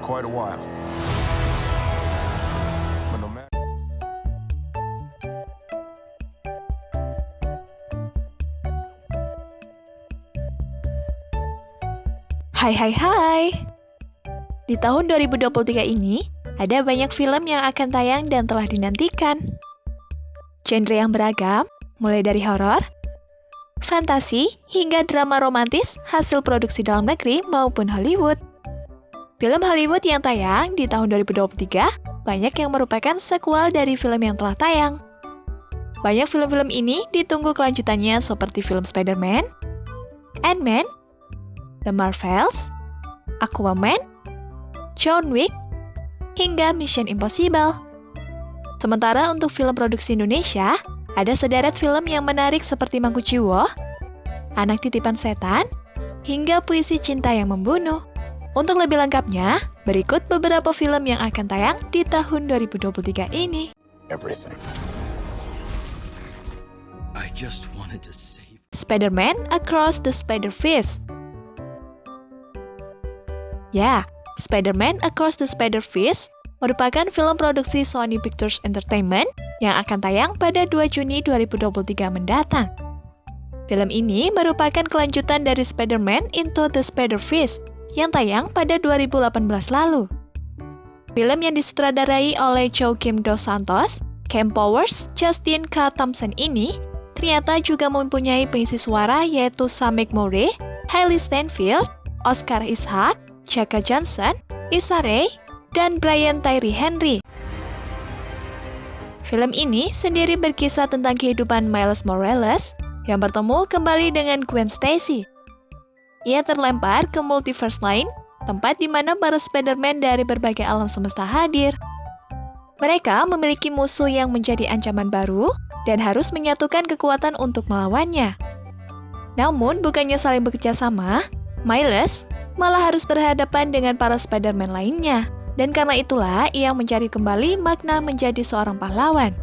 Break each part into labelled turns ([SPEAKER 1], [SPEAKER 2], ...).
[SPEAKER 1] quite a while.
[SPEAKER 2] Hai hai hai. Di tahun 2023 ini, ada banyak film yang akan tayang dan telah dinantikan. Genre yang beragam, mulai dari horor, fantasi, hingga drama romantis hasil produksi dalam negeri maupun Hollywood. Film Hollywood yang tayang di tahun 2023 banyak yang merupakan sequel dari film yang telah tayang. Banyak film-film ini ditunggu kelanjutannya seperti film Spider-Man, Ant-Man, The Marvels, Aquaman, John Wick, hingga Mission Impossible. Sementara untuk film produksi Indonesia, ada sederet film yang menarik seperti Mangkuciwo, Anak Titipan Setan, hingga Puisi Cinta yang Membunuh. Untuk lebih lengkapnya, berikut beberapa film yang akan tayang di tahun 2023 ini.
[SPEAKER 1] everything.
[SPEAKER 3] I just wanted to save.
[SPEAKER 2] Spider-Man Across the Spider-Verse. Ya, Spider-Man Across the Spider-Verse merupakan film produksi Sony Pictures Entertainment yang akan tayang pada 2 Juni 2023 mendatang. Film ini merupakan kelanjutan dari Spider-Man Into the Spider-Verse yang tayang pada 2018 lalu. Film yang disutradarai oleh Joaquim Dos Santos, Cam Powers, Justin K. Thompson ini ternyata juga mempunyai pengisi suara yaitu Samek Murray, Hailey Steinfeld, Oscar Isaac, Chaka Johnson, Issa Rae, dan Brian Tyree Henry. Film ini sendiri berkisah tentang kehidupan Miles Morales yang bertemu kembali dengan Gwen Stacy. Ia terlempar ke multiverse lain, tempat di mana para Spider-Man dari berbagai alam semesta hadir. Mereka memiliki musuh yang menjadi ancaman baru dan harus menyatukan kekuatan untuk melawannya. Namun, bukannya saling bekerja sama, Miles malah harus berhadapan dengan para Spider-Man lainnya. Dan karena itulah ia mencari kembali makna menjadi seorang pahlawan.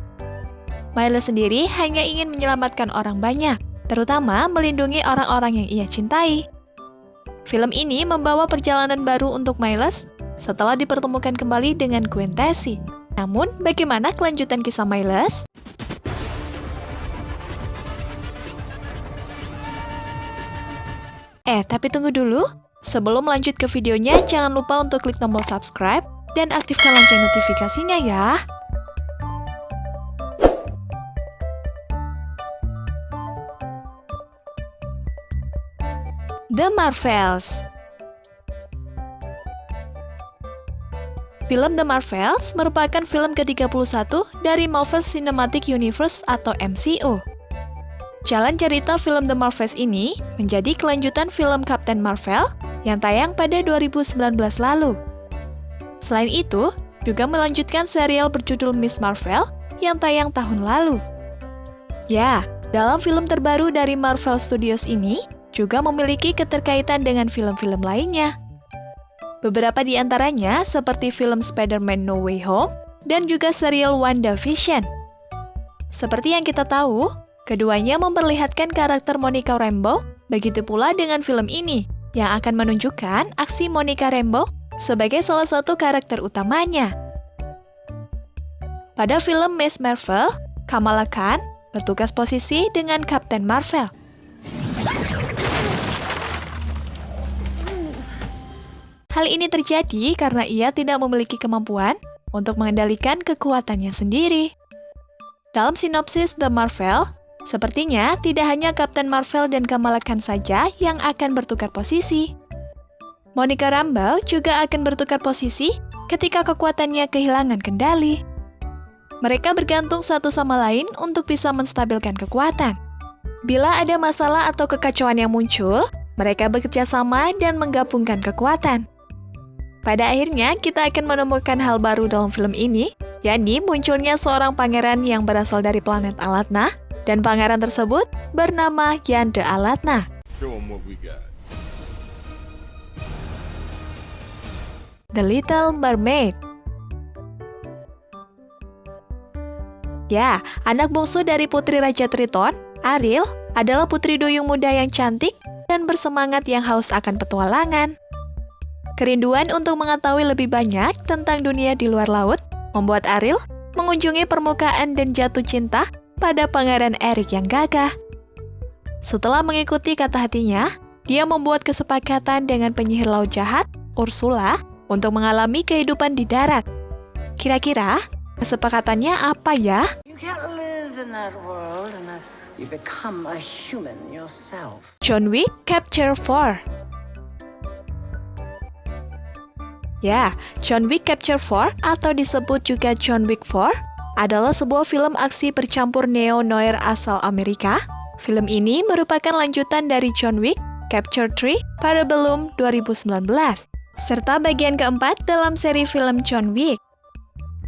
[SPEAKER 2] Miles sendiri hanya ingin menyelamatkan orang banyak, terutama melindungi orang-orang yang ia cintai. Film ini membawa perjalanan baru untuk Miles setelah dipertemukan kembali dengan Gwen Stacy. Namun, bagaimana kelanjutan kisah Miles? Eh, tapi tunggu dulu. Sebelum lanjut ke videonya, jangan lupa untuk klik tombol subscribe dan aktifkan lonceng notifikasinya ya. The Marvels Film The Marvels merupakan film ke-31 dari Marvel Cinematic Universe atau MCU. Jalan cerita film The Marvels ini menjadi kelanjutan film Captain Marvel yang tayang pada 2019 lalu. Selain itu, juga melanjutkan serial berjudul Miss Marvel yang tayang tahun lalu. Ya, dalam film terbaru dari Marvel Studios ini juga memiliki keterkaitan dengan film-film lainnya. Beberapa di antaranya seperti film Spider-Man No Way Home dan juga serial WandaVision. Seperti yang kita tahu, keduanya memperlihatkan karakter Monica Rambeau, begitu pula dengan film ini yang akan menunjukkan aksi Monica Rambeau sebagai salah satu karakter utamanya. Pada film Miss Marvel, Kamala Khan bertugas posisi dengan Captain Marvel. Hal ini terjadi karena ia tidak memiliki kemampuan untuk mengendalikan kekuatannya sendiri. Dalam sinopsis The Marvel, sepertinya tidak hanya Captain Marvel dan Kamala Khan saja yang akan bertukar posisi. Monica Rambeau juga akan bertukar posisi ketika kekuatannya kehilangan kendali. Mereka bergantung satu sama lain untuk bisa menstabilkan kekuatan. Bila ada masalah atau kekacauan yang muncul, mereka bekerja sama dan menggabungkan kekuatan. Pada akhirnya, kita akan menemukan hal baru dalam film ini, yakni munculnya seorang pangeran yang berasal dari planet Alatna, dan pangeran tersebut bernama Yande Alatna. The Little Mermaid. Ya, anak bungsu dari Putri Raja Triton, Ariel, adalah putri duyung muda yang cantik dan bersemangat yang haus akan petualangan. Kerinduan untuk mengetahui lebih banyak tentang dunia di luar laut membuat Ariel mengunjungi permukaan dan jatuh cinta pada pangeran Eric yang gagah. Setelah mengikuti kata hatinya, dia membuat kesepakatan dengan penyihir laut jahat, Ursula, untuk mengalami kehidupan di darat. Kira-kira, kesepakatannya apa ya? John Wick Capture 4 Ya, John Wick Capture 4 atau disebut juga John Wick 4 adalah sebuah film aksi bercampur neo-noir asal Amerika. Film ini merupakan lanjutan dari John Wick Capture 3 Parabellum 2019, serta bagian keempat dalam seri film John Wick.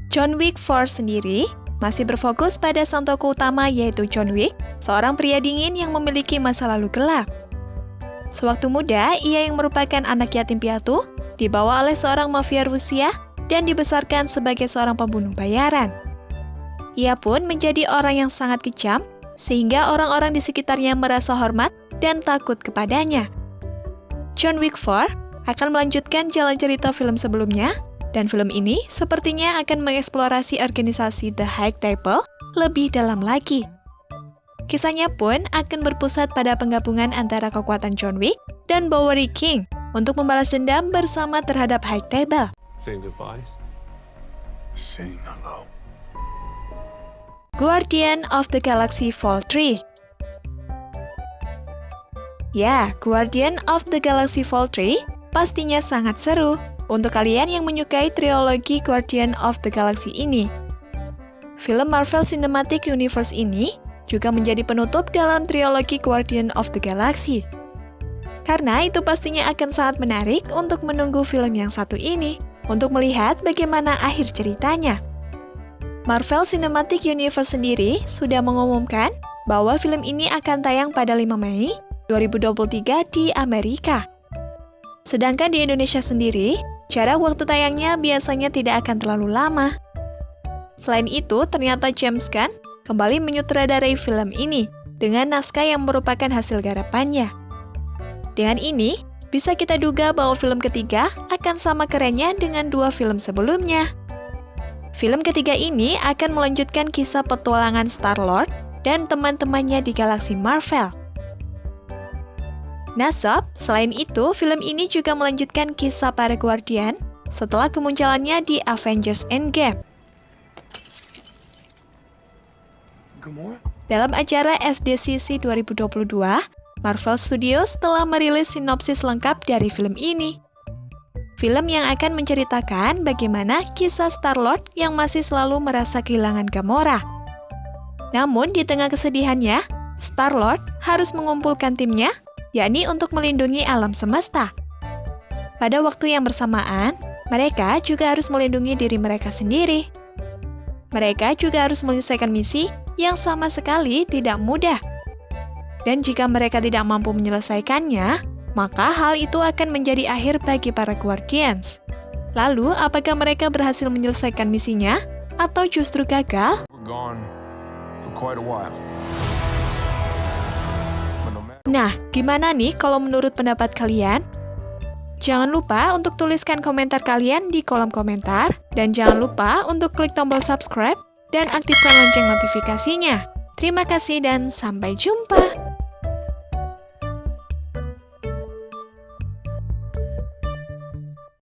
[SPEAKER 2] John Wick 4 sendiri masih berfokus pada sang tokoh utama yaitu John Wick, seorang pria dingin yang memiliki masa lalu gelap. Sewaktu muda, ia yang merupakan anak yatim piatu dibawa oleh seorang mafia Rusia dan dibesarkan sebagai seorang pembunuh bayaran. Ia pun menjadi orang yang sangat kejam, sehingga orang-orang di sekitarnya merasa hormat dan takut kepadanya. John Wick 4 akan melanjutkan jalan cerita film sebelumnya, dan film ini sepertinya akan mengeksplorasi organisasi The High Table lebih dalam lagi. Kisahnya pun akan berpusat pada penggabungan antara kekuatan John Wick dan Bowery King untuk membalas dendam bersama terhadap High Table.
[SPEAKER 1] Saying goodbyes. Saying hello.
[SPEAKER 2] Guardian of the Galaxy Vol 3 Ya, Guardian of the Galaxy Vol 3 pastinya sangat seru untuk kalian yang menyukai trilogi Guardian of the Galaxy ini. Film Marvel Cinematic Universe ini juga menjadi penutup dalam trilogi Guardian of the Galaxy. Karena itu pastinya akan sangat menarik untuk menunggu film yang satu ini, untuk melihat bagaimana akhir ceritanya. Marvel Cinematic Universe sendiri sudah mengumumkan bahwa film ini akan tayang pada 5 Mei 2023 di Amerika. Sedangkan di Indonesia sendiri, jarak waktu tayangnya biasanya tidak akan terlalu lama. Selain itu, ternyata James Gunn kembali menyutradarai film ini dengan naskah yang merupakan hasil garapannya. Dengan ini, bisa kita duga bahwa film ketiga akan sama kerennya dengan dua film sebelumnya. Film ketiga ini akan melanjutkan kisah petualangan Star-Lord dan teman-temannya di galaksi Marvel. Nah sob, selain itu, film ini juga melanjutkan kisah para Guardian setelah kemunculannya di Avengers Endgame. Dalam acara SDCC 2022, Marvel Studios telah merilis sinopsis lengkap dari film ini. Film yang akan menceritakan bagaimana kisah Star-Lord yang masih selalu merasa kehilangan Gamora. Namun di tengah kesedihannya, Star-Lord harus mengumpulkan timnya, yakni untuk melindungi alam semesta. Pada waktu yang bersamaan, mereka juga harus melindungi diri mereka sendiri. Mereka juga harus menyelesaikan misi yang sama sekali tidak mudah dan jika mereka tidak mampu menyelesaikannya, maka hal itu akan menjadi akhir bagi para Guardians. Lalu, apakah mereka berhasil menyelesaikan misinya, atau justru gagal? Nah, gimana nih kalau menurut pendapat kalian? Jangan lupa untuk tuliskan komentar kalian di kolom komentar, dan jangan lupa untuk klik tombol subscribe dan aktifkan lonceng notifikasinya. Terima kasih dan sampai jumpa!